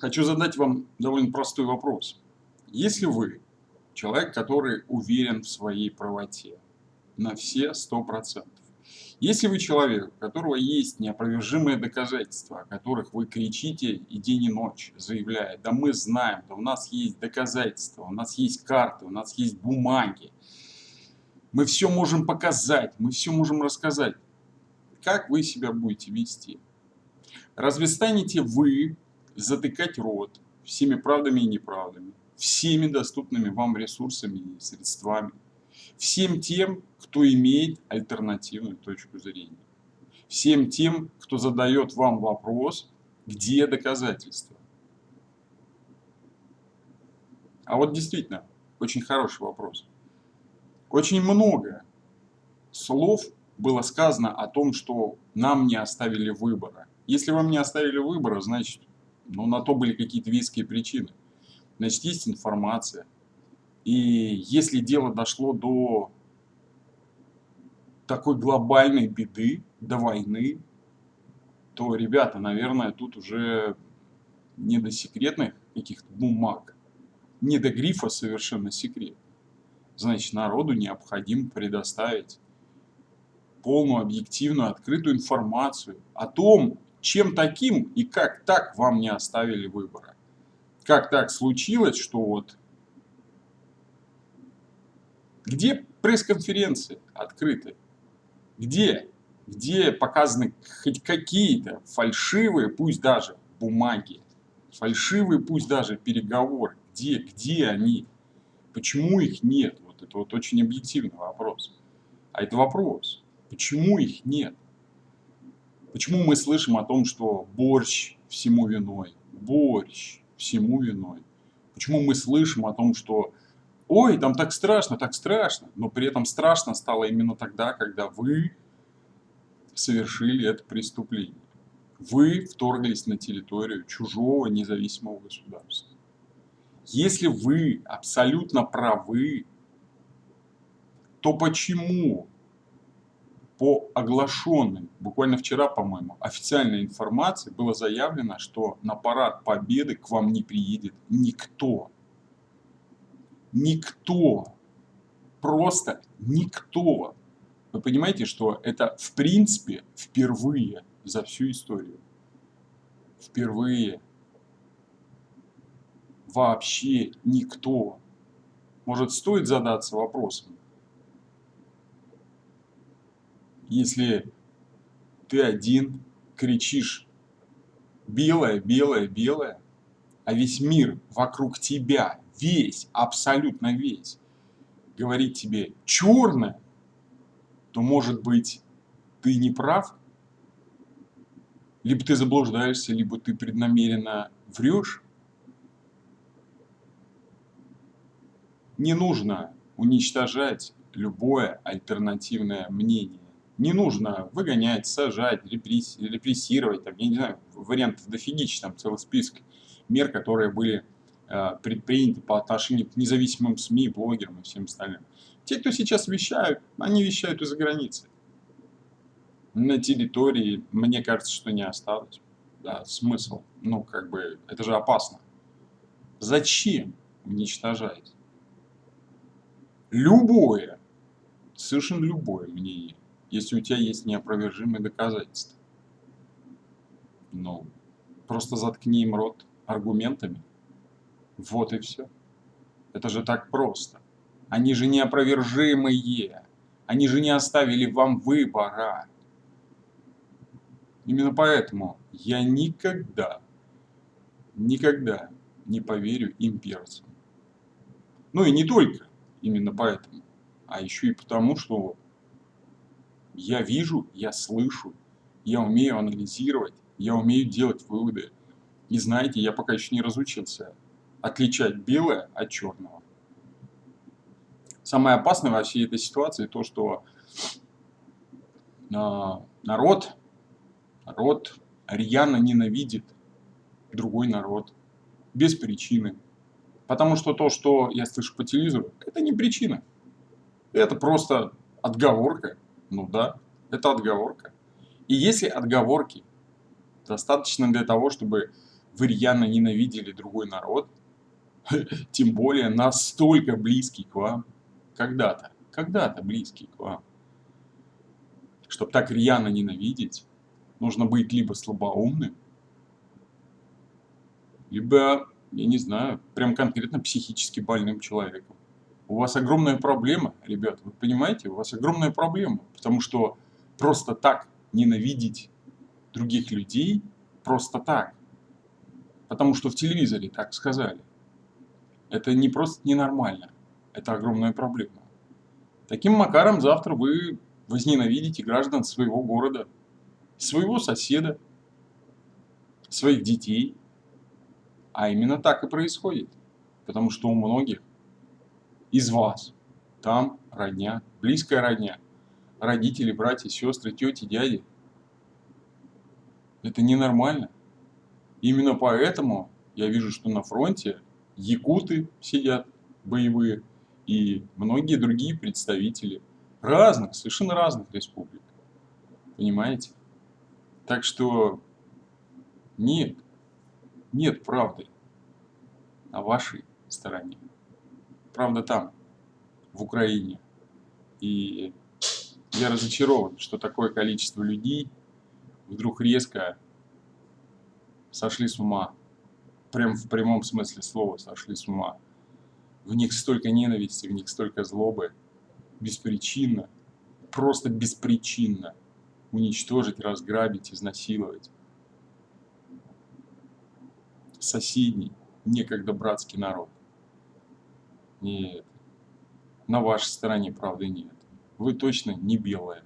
Хочу задать вам довольно простой вопрос. Если вы человек, который уверен в своей правоте на все сто процентов, если вы человек, у которого есть неопровержимые доказательства, о которых вы кричите и день и ночь, заявляя, да мы знаем, да у нас есть доказательства, у нас есть карты, у нас есть бумаги, мы все можем показать, мы все можем рассказать, как вы себя будете вести? Разве станете вы затыкать рот всеми правдами и неправдами, всеми доступными вам ресурсами и средствами, всем тем, кто имеет альтернативную точку зрения, всем тем, кто задает вам вопрос, где доказательства. А вот действительно, очень хороший вопрос. Очень много слов было сказано о том, что нам не оставили выбора. Если вам не оставили выбора, значит но на то были какие-то веские причины. Значит, есть информация. И если дело дошло до такой глобальной беды, до войны, то, ребята, наверное, тут уже не до секретных каких-то бумаг, не до грифа совершенно секрет. Значит, народу необходимо предоставить полную, объективную, открытую информацию о том, чем таким и как так вам не оставили выбора? Как так случилось, что вот... Где пресс-конференции открыты? Где? Где показаны хоть какие-то фальшивые, пусть даже бумаги, фальшивые, пусть даже переговоры? Где? Где они? Почему их нет? Вот это вот очень объективный вопрос. А это вопрос. Почему их нет? Почему мы слышим о том, что борщ всему виной? Борщ всему виной. Почему мы слышим о том, что ой, там так страшно, так страшно, но при этом страшно стало именно тогда, когда вы совершили это преступление. Вы вторглись на территорию чужого независимого государства. Если вы абсолютно правы, то почему по оглашенной, буквально вчера, по-моему, официальной информации было заявлено, что на парад Победы к вам не приедет никто. Никто. Просто никто. Вы понимаете, что это в принципе впервые за всю историю. Впервые. Вообще никто. Может, стоит задаться вопросом, если ты один кричишь белое, белое, белое, а весь мир вокруг тебя, весь, абсолютно весь, говорит тебе черное, то может быть ты не прав, либо ты заблуждаешься, либо ты преднамеренно врешь. Не нужно уничтожать любое альтернативное мнение. Не нужно выгонять, сажать, репрессировать, там, я не знаю, вариантов дофигища, там целый список мер, которые были э, предприняты по отношению к независимым СМИ, блогерам и всем остальным. Те, кто сейчас вещают, они вещают из-за границы. На территории, мне кажется, что не осталось. Да, смысл. Ну, как бы, это же опасно. Зачем уничтожать? Любое, совершенно любое мнение если у тебя есть неопровержимые доказательства. Ну, просто заткни им рот аргументами. Вот и все. Это же так просто. Они же неопровержимые. Они же не оставили вам выбора. Именно поэтому я никогда, никогда не поверю имперцам. Ну и не только именно поэтому, а еще и потому, что я вижу, я слышу, я умею анализировать, я умею делать выводы. И знаете, я пока еще не разучился отличать белое от черного. Самое опасное во всей этой ситуации то, что э, народ, народ рьяно ненавидит другой народ без причины. Потому что то, что я слышу по телевизору, это не причина. Это просто отговорка ну да, это отговорка. И если отговорки достаточно для того, чтобы вы рьяно ненавидели другой народ, тем более настолько близкий к вам, когда-то, когда-то близкий к вам. Чтобы так рьяно ненавидеть, нужно быть либо слабоумным, либо, я не знаю, прям конкретно психически больным человеком. У вас огромная проблема, ребят, вы понимаете, у вас огромная проблема, потому что просто так ненавидеть других людей, просто так, потому что в телевизоре так сказали, это не просто ненормально, это огромная проблема. Таким макаром завтра вы возненавидите граждан своего города, своего соседа, своих детей, а именно так и происходит. Потому что у многих из вас там родня, близкая родня, родители, братья, сестры, тети, дяди. Это ненормально. Именно поэтому я вижу, что на фронте якуты сидят боевые и многие другие представители разных, совершенно разных республик. Понимаете? Так что нет, нет правды на вашей стороне. Правда там, в Украине. И я разочарован, что такое количество людей вдруг резко сошли с ума. Прям в прямом смысле слова сошли с ума. В них столько ненависти, в них столько злобы. Беспричинно, просто беспричинно уничтожить, разграбить, изнасиловать соседний, некогда братский народ. Нет, на вашей стороне правды нет. Вы точно не белая.